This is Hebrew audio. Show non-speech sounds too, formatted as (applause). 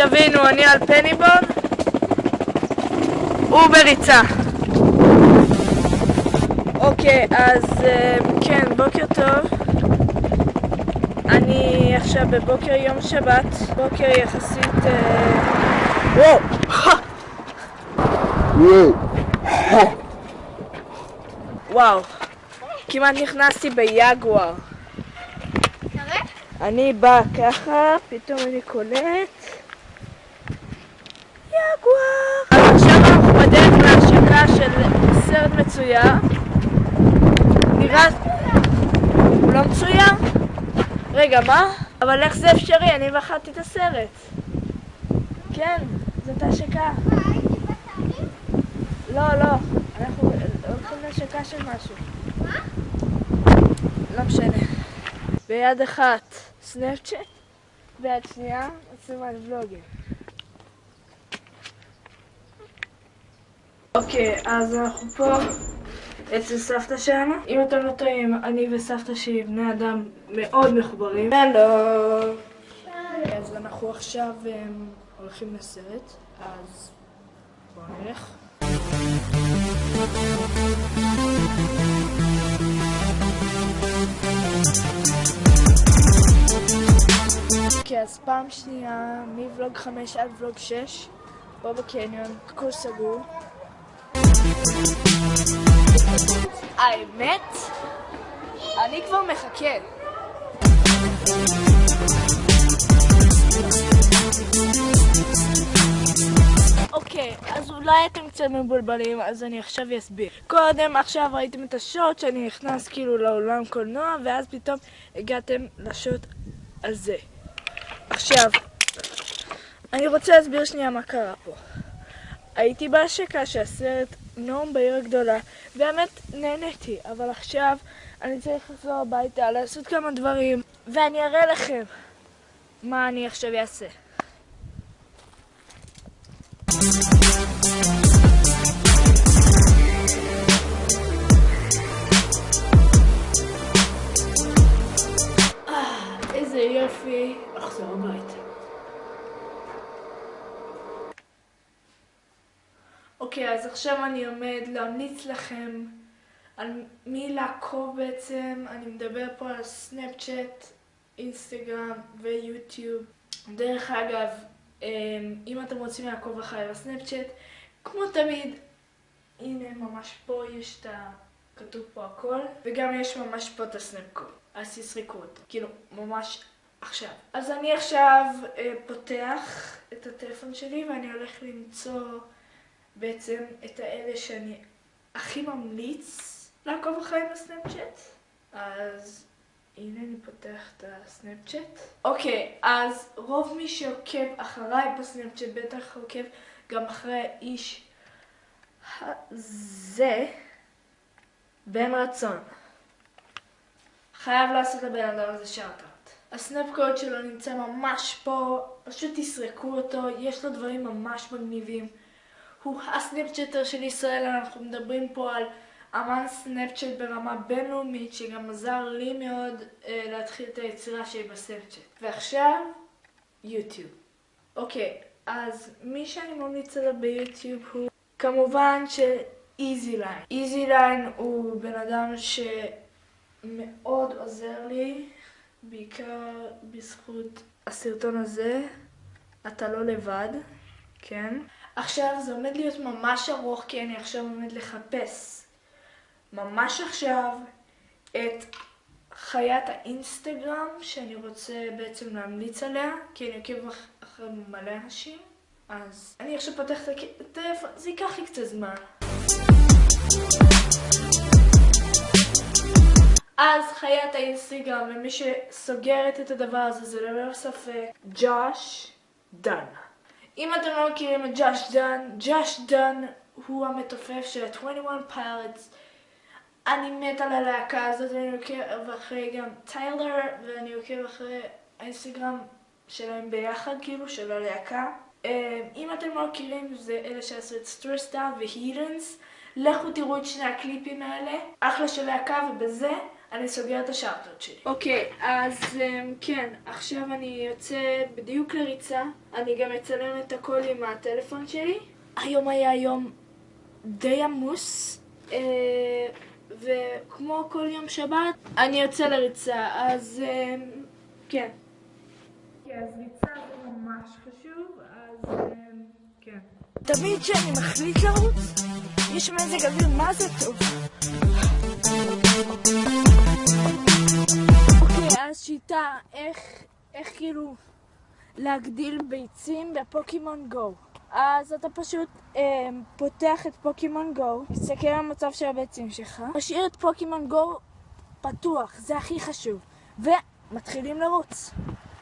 שתבינו, אני על פניבון, הוא בריצה. אוקיי, אז אה, כן, בוקר טוב. אני עכשיו בבוקר יום שבת, בוקר יחסית... אה, וואו! (laughs) וואו, כמעט נכנסתי ביגואר. אני באה ככה, פתאום אני קולט. יגואר! אז עכשיו אנחנו בדרך להשקה של סרט מצויר. נראה... הוא לא מצויר? רגע, מה? אבל איך זה אפשרי? אני בחרתי את הסרט. כן, זאת השקה. לא, לא, אנחנו הולכים להשקה של משהו. מה? לא משנה. ביד אחת סנאפצ'אט, ביד שנייה מצלמת ולוגים. אוקיי, אז אנחנו פה אצל סבתא שלנו. אם אתם לא טועים, אני וסבתא שלי בני אדם מאוד מחוברים. הלו! אז אנחנו עכשיו um, הולכים לסרט, אז בואו נלך. אוקיי, אז פעם שנייה, מוולוג 5 עד ולוג 6, פה בקניון, הכל סגור. האמת, אני כבר מחכה. אוקיי, אז אולי אתם קצת מבולבלים, אז אני עכשיו אסביר. קודם, עכשיו ראיתם את השוט שאני נכנס כאילו לאולם קולנוע, ואז פתאום הגעתם לשוט הזה. עכשיו, אני רוצה להסביר שנייה מה קרה פה. הייתי בהשקה של נום בעיר הגדולה, באמת נהניתי, אבל עכשיו אני צריך לחזור הביתה, לעשות כמה דברים, ואני אראה לכם מה אני עכשיו אעשה. אוקיי, אז עכשיו אני עומד להמליץ לכם על מי לעקוב בעצם. אני מדבר פה על סנאפצ'אט, אינסטגרם ויוטיוב. דרך אגב, אמ, אם אתם רוצים לעקוב אחריי בסנאפצ'אט, כמו תמיד, הנה ממש פה יש את ה... כתוב פה הכל, וגם יש ממש פה את הסנאפקוד, אז תסריקו אותו, כאילו, ממש עכשיו. אז אני עכשיו אה, פותח את הטלפון שלי ואני הולך למצוא בעצם את האלה שאני הכי ממליץ לעקוב אחריי בסנאפצ'אט. אז הנה אני פותח את הסנאפצ'אט. אוקיי, אז רוב מי שעוקב אחריי בסנאפצ'אט בטח עוקב גם אחרי האיש הזה בן רצון. חייב לעשות לבן אדם הזה שארטארט. הסנאפ קוד שלו נמצא ממש פה, פשוט תסרקו אותו, יש לו דברים ממש מגניבים. הוא ה-Snapchatter של ישראל, אנחנו מדברים פה על אמן Snapchat ברמה בינלאומית, שגם עזר לי מאוד אה, להתחיל את היצירה שלי ב-Snapchat. ועכשיו, YouTube. אוקיי, אז מי שאני ממליץ עליו ב-YouTube הוא כמובן של איזי ליין. איזי ליין הוא בן אדם שמאוד עוזר לי, בעיקר בזכות הסרטון הזה, אתה לא לבד, כן? עכשיו זה עומד להיות ממש ארוך כי אני עכשיו עומד לחפש. ממש עכשיו את חיית האינסטגרם שאני רוצה בעצם להמליץ עליה כי אני עוקב אחרי מלא אנשים. אז אני עכשיו פותח את הטלפון, זה ייקח לי קצת זמן. אז חיית האינסטגרם, ומי שסוגרת את הדבר הזה זה ללא ספק ג'וש דן. אם אתם לא מכירים את ג'וש דן, ג'וש דן הוא המתופף של 21 Pilots. אני מת על הלהקה הזאת, ואני עוקב אחרי גם טיילר, ואני עוקב אחרי האינסטגרם שלהם ביחד, כאילו, של הלהקה. אה, אם אתם לא מכירים, זה אלה שעשו את Stressed Out ו-Heathens. לכו תראו את שני הקליפים האלה, אחלה של להקה, ובזה אני סוגר את השארטות שלי. אוקיי, אז אמ, כן, עכשיו אני יוצא בדיוק לריצה. אני גם אצלם את הכל עם הטלפון שלי. היום היה יום די עמוס, אה, וכמו כל יום שבת, אני יוצא לריצה, אז אמ, כן. כן, אז ריצה זה ממש חשוב, אז כן. תמיד כשאני מחליט לרוץ, יש מזג אוויר מה זה טוב. איך כאילו להגדיל ביצים בפוקימון גו. אז אתה פשוט אה, פותח את פוקימון גו, מסתכל על המצב של הביצים שלך, משאיר את פוקימון גו פתוח, זה הכי חשוב, ומתחילים לרוץ.